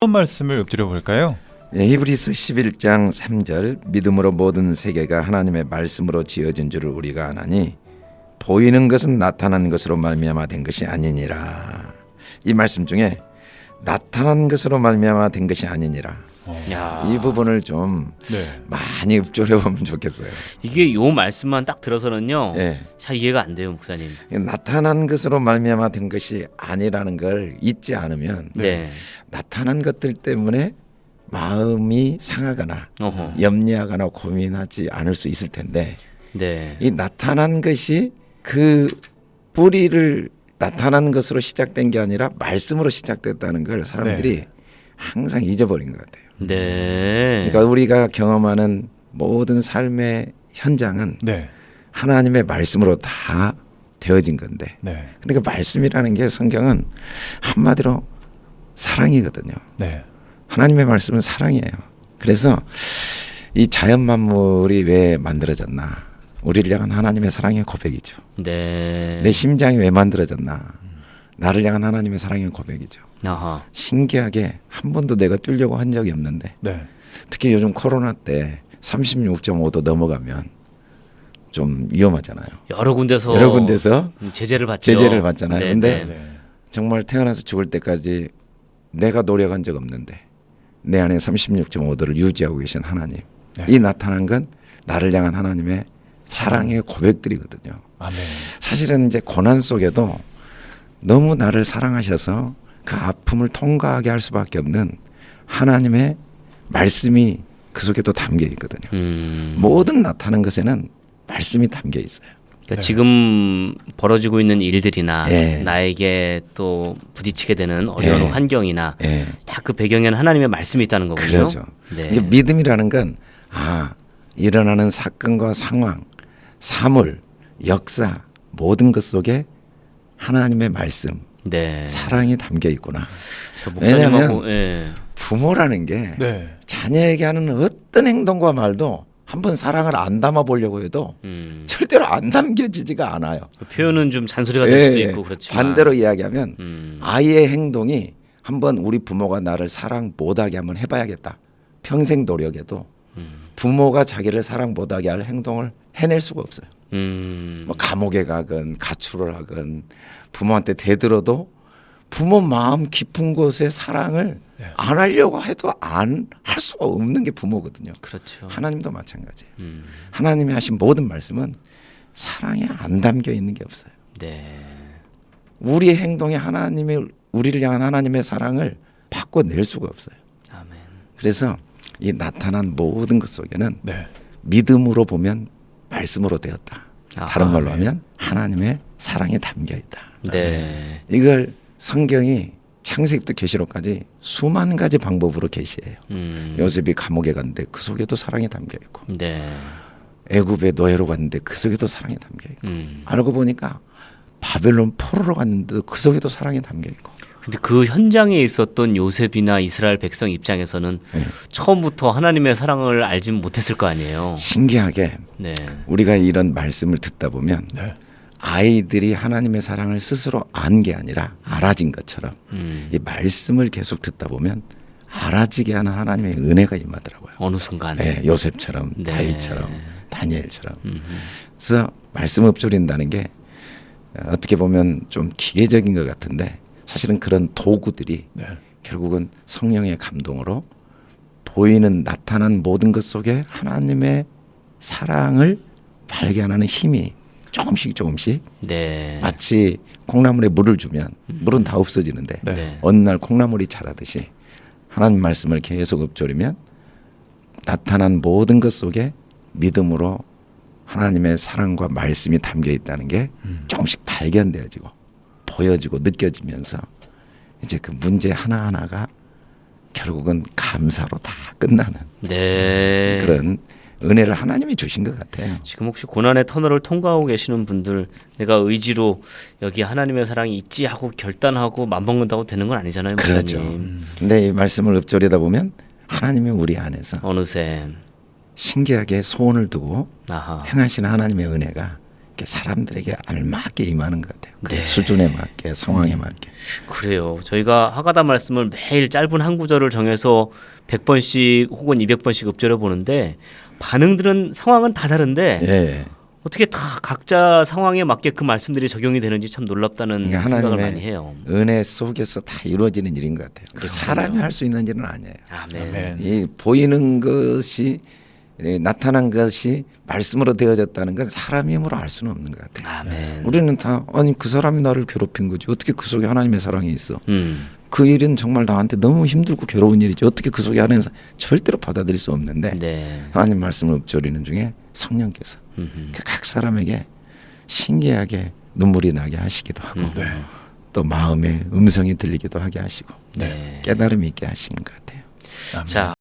어떤 말씀을 읊조려 볼까요? 예, 히브리서 11장 3절 믿음으로 모든 세계가 하나님의 말씀으로 지어진 줄을 우리가 아나니 보이는 것은 나타난 것으로 말미암아 된 것이 아니니라. 이 말씀 중에 나타난 것으로 말미암아 된 것이 아니니라. 야. 이 부분을 좀 네. 많이 읊조려 보면 좋겠어요. 이게 요 말씀만 딱 들어서는요. 예. 잘 이해가 안 돼요, 목사님. 나타난 것으로 말미암아 된 것이 아니라는 걸 잊지 않으면 네. 나타난 것들 때문에 마음이 상하거나 어허. 염려하거나 고민하지 않을 수 있을 텐데 네. 이 나타난 것이 그 뿌리를 나타난 것으로 시작된 게 아니라 말씀으로 시작됐다는 걸 사람들이 항상 잊어버린 것 같아요. 네. 그러니까 우리가 경험하는 모든 삶의 현장은 네. 하나님의 말씀으로 다 되어진 건데 네. 근데 그 말씀이라는 게 성경은 한마디로 사랑이거든요. 네. 하나님의 말씀은 사랑이에요. 그래서 이 자연 만물이 왜 만들어졌나? 우리를 향한 하나님의 사랑의 고백이죠. 네. 내 심장이 왜 만들어졌나? 나를 향한 하나님의 사랑의 고백이죠. 아하. 신기하게 한 번도 내가 뛰려고 한 적이 없는데 네. 특히 요즘 코로나 때 36.5도 넘어가면 좀 위험하잖아요. 여러 군데서 여러 군데서 음, 제재를 받죠. 제재를 받잖아요. 네, 근데 네. 네. 정말 태어나서 죽을 때까지 내가 노력한 적 없는데 내 안에 36.5도를 유지하고 계신 하나님. 네. 이 나타난 건 나를 향한 하나님의 사랑의 고백들이거든요. 아멘. 사실은 이제 고난 속에도 너무 나를 사랑하셔서 그 아픔을 통과하게 할 수밖에 없는 하나님의 말씀이 그 속에도 담겨 있거든요. 음. 모든 나타난 것에는 말씀이 담겨 있어요. 그러니까 네. 지금 벌어지고 있는 일들이나 예. 나에게 또 부딪히게 되는 어려운 예. 환경이나 예. 다그 배경에는 하나님의 말씀이 있다는 거군요. 네. 이게 믿음이라는 건 아, 일어나는 사건과 상황, 사물, 역사 모든 것 속에 하나님의 말씀, 네. 사랑이 담겨 있구나. 저 목사님하고 왜냐면 예. 부모라는 게 네. 자녀에게 하는 어떤 행동과 말도 한번 사랑을 안 담아 보려고 해도 음. 절대로 안 담겨지지가 않아요. 그 표현은 좀 잔소리가 될 수도 예, 있고 그렇지만 반대로 이야기하면 음. 아이의 행동이 한번 우리 부모가 나를 사랑 못하게 한번 해봐야겠다. 평생 노력해도 음. 부모가 자기를 사랑 못하게 할 행동을 해낼 수가 없어요. 음. 뭐 감옥에 가건 가출을 하건 부모한테 대들어도 부모 마음 깊은 곳에 사랑을 네. 안 하려고 해도 안 할 수가 없는 게 부모거든요. 그렇죠. 하나님도 마찬가지예요. 음. 하나님이 하신 모든 말씀은 사랑에 안 담겨 있는 게 없어요. 네. 우리의 행동에 하나님의 우리를 향한 하나님의 사랑을 바꿔낼 수가 없어요. 아멘. 그래서 이 나타난 모든 것 속에는 네. 믿음으로 보면 말씀으로 되었다. 다른. 말로 하면 하나님의 사랑이 담겨 있다. 네. 이걸 성경이 창세기부터 계시록까지 수만 가지 방법으로 계시해요. 음. 요셉이 감옥에 갔는데 그 속에도 사랑이 담겨 있고 네. 애굽에 노예로 갔는데 그 속에도 사랑이 담겨 있고 음. 알고 보니까 바벨론 포로로 갔는데 그 속에도 사랑이 담겨 있고 근데 그 현장에 있었던 요셉이나 이스라엘 백성 입장에서는 네. 처음부터 하나님의 사랑을 알지 못했을 거 아니에요. 신기하게 네. 우리가 이런 말씀을 듣다 보면 네. 아이들이 하나님의 사랑을 스스로 안 게 아니라 알아진 것처럼 음. 이 말씀을 계속 듣다 보면 알아지게 하는 하나님의 은혜가 임하더라고요. 어느 순간에. 네, 요셉처럼 네. 다윗처럼 다니엘처럼 음. 그래서 말씀 읊조린다는 게 어, 어떻게 보면 좀 기계적인 것 같은데 사실은 그런 도구들이 네. 결국은 성령의 감동으로 보이는 나타난 모든 것 속에 하나님의 사랑을 발견하는 힘이 조금씩 조금씩 네. 마치 콩나물에 물을 주면 물은 다 없어지는데 네. 네. 어느 날 콩나물이 자라듯이 하나님 말씀을 계속 읊조리면 나타난 모든 것 속에 믿음으로 하나님의 사랑과 말씀이 담겨 있다는 게 음. 조금씩 발견되어지고 보여지고 느껴지면서 이제 그 문제 하나하나가 결국은 감사로 다 끝나는 네. 그런 은혜를 하나님이 주신 것 같아요. 지금 혹시 고난의 터널을 통과하고 계시는 분들 내가 의지로 여기 하나님의 사랑이 있지 하고 결단하고 맘먹는다고 되는 건 아니잖아요, 그렇죠. 목사님. 근데 이 말씀을 읊조리다 보면 하나님이 우리 안에서 어느새 신기하게 소원을 두고 아하. 행하시는 하나님의 은혜가 그게 사람들에게 알맞게 임하는 것 같아요. 그 네. 수준에 맞게 상황에 맞게. 그래요. 저희가 하가다 말씀을 매일 짧은 한 구절을 정해서 100번씩 혹은 200번씩 읊조려 보는데 반응들은 상황은 다 다른데 예. 어떻게 다 각자 상황에 맞게 그 말씀들이 적용이 되는지 참 놀랍다는 그러니까 생각을 많이 해요. 은혜 속에서 다 이루어지는 일인 것 같아요. 그 사람이 할 수 있는 일은 아니에요. 아멘. 아멘. 이 보이는 것이 예, 나타난 것이 말씀으로 되어졌다는 건 사람 힘으로 알 수는 없는 것 같아요. 아멘. 우리는 다 아니 그 사람이 나를 괴롭힌 거지 어떻게 그 속에 하나님의 사랑이 있어? 음. 그 일은 정말 나한테 너무 힘들고 괴로운 일이지 어떻게 그 속에 하나님 사- 절대로 받아들일 수 없는데 네. 하나님 말씀을 읊조리는 중에 성령께서. 그 각 사람에게 신기하게 눈물이 나게 하시기도 하고 음. 네. 또 마음에 음성이 들리기도 하게 하시고 네. 깨달음이 있게 하시는 것 같아요. 아멘. 자,